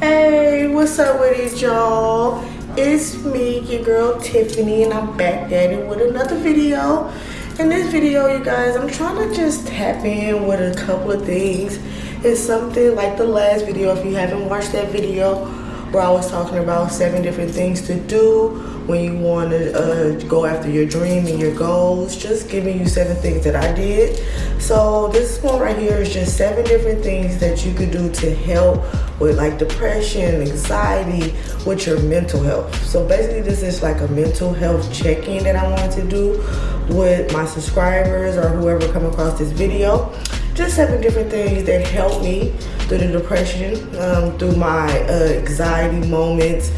Hey, what's up with it, y'all? It's me, your girl Tiffany, and I'm back at it with another video. In this video, you guys, I'm trying to just tap in with a couple of things. It's something like the last video, if you haven't watched that video, where I was talking about seven different things to do when you want to uh, go after your dream and your goals. Just giving you seven things that I did. So this one right here is just seven different things that you could do to help with like depression, anxiety, with your mental health. So basically this is like a mental health check-in that I wanted to do with my subscribers or whoever come across this video just seven different things that helped me through the depression, um, through my uh, anxiety moments,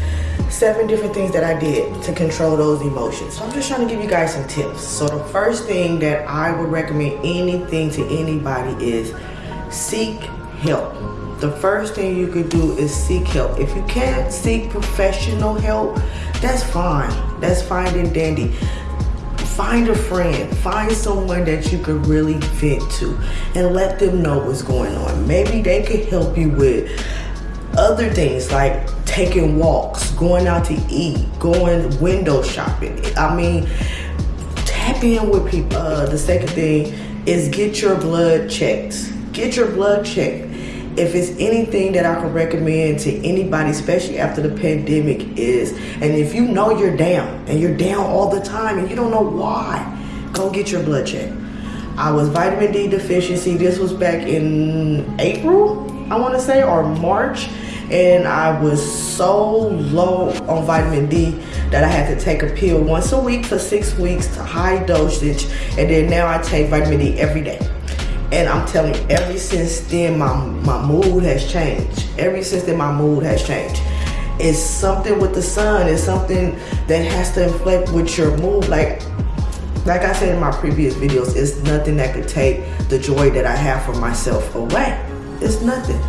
seven different things that I did to control those emotions. So I'm just trying to give you guys some tips. So the first thing that I would recommend anything to anybody is seek help. The first thing you could do is seek help. If you can't seek professional help, that's fine. That's fine and dandy find a friend. Find someone that you could really vent to and let them know what's going on. Maybe they could help you with other things like taking walks going out to eat going window shopping. I mean tap in with people uh, the second thing is get your blood checked get your blood checked if it's anything that I can recommend to anybody, especially after the pandemic is, and if you know you're down and you're down all the time and you don't know why, go get your blood checked. I was vitamin D deficiency. This was back in April, I want to say, or March. And I was so low on vitamin D that I had to take a pill once a week for six weeks to high dosage. And then now I take vitamin D every day. And I'm telling you, ever since then, my, my mood has changed. Ever since then, my mood has changed. It's something with the sun. It's something that has to inflect with your mood. Like, like I said in my previous videos, it's nothing that could take the joy that I have for myself away. It's nothing.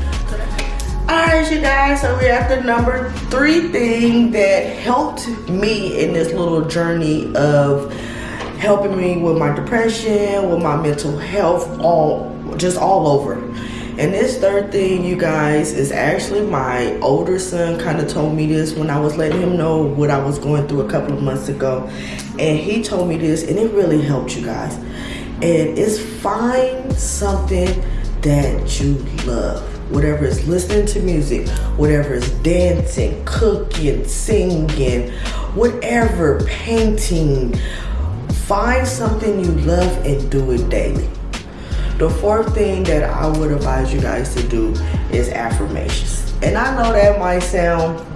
All right, you guys, so we're at the number three thing that helped me in this little journey of helping me with my depression, with my mental health, all just all over. And this third thing, you guys, is actually my older son kind of told me this when I was letting him know what I was going through a couple of months ago. And he told me this, and it really helped you guys. And it's find something that you love. Whatever is listening to music, whatever is dancing, cooking, singing, whatever, painting, Find something you love and do it daily. The fourth thing that I would advise you guys to do is affirmations. And I know that might sound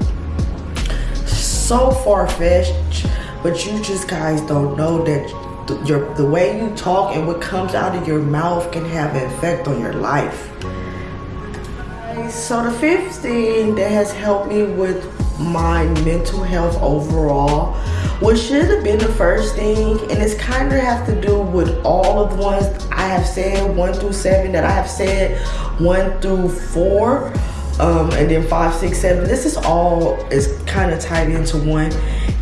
so far-fetched, but you just guys don't know that the, your, the way you talk and what comes out of your mouth can have an effect on your life. So the fifth thing that has helped me with my mental health overall what should have been the first thing and it's kind of have to do with all of the ones i have said one through seven that i have said one through four um, and then five six seven. This is all is kind of tied into one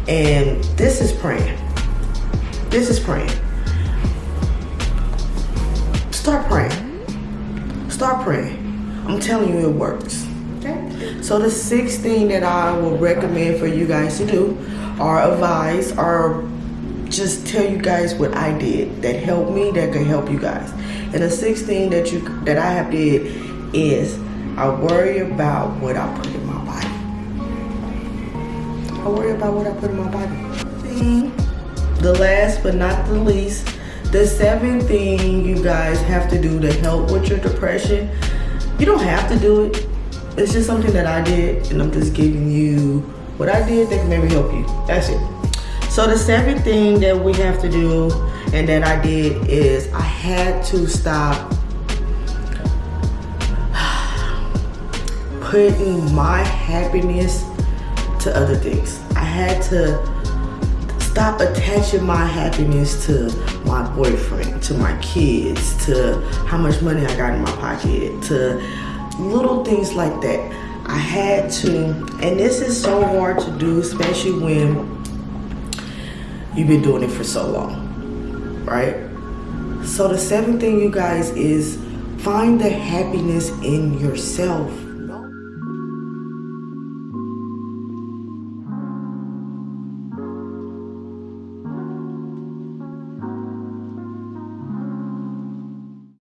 and this is praying. This is praying. Start praying. Start praying. I'm telling you it works so the sixth thing that I would recommend for you guys to do or advise or just tell you guys what I did that helped me that could help you guys. And the sixth thing that you that I have did is I worry about what I put in my body. I worry about what I put in my body. The last but not the least, the seventh thing you guys have to do to help with your depression. You don't have to do it it's just something that I did and I'm just giving you what I did that can maybe help you. That's it. So the second thing that we have to do and that I did is I had to stop putting my happiness to other things. I had to stop attaching my happiness to my boyfriend, to my kids, to how much money I got in my pocket, to little things like that. I had to, and this is so hard to do, especially when you've been doing it for so long, right? So the seventh thing, you guys, is find the happiness in yourself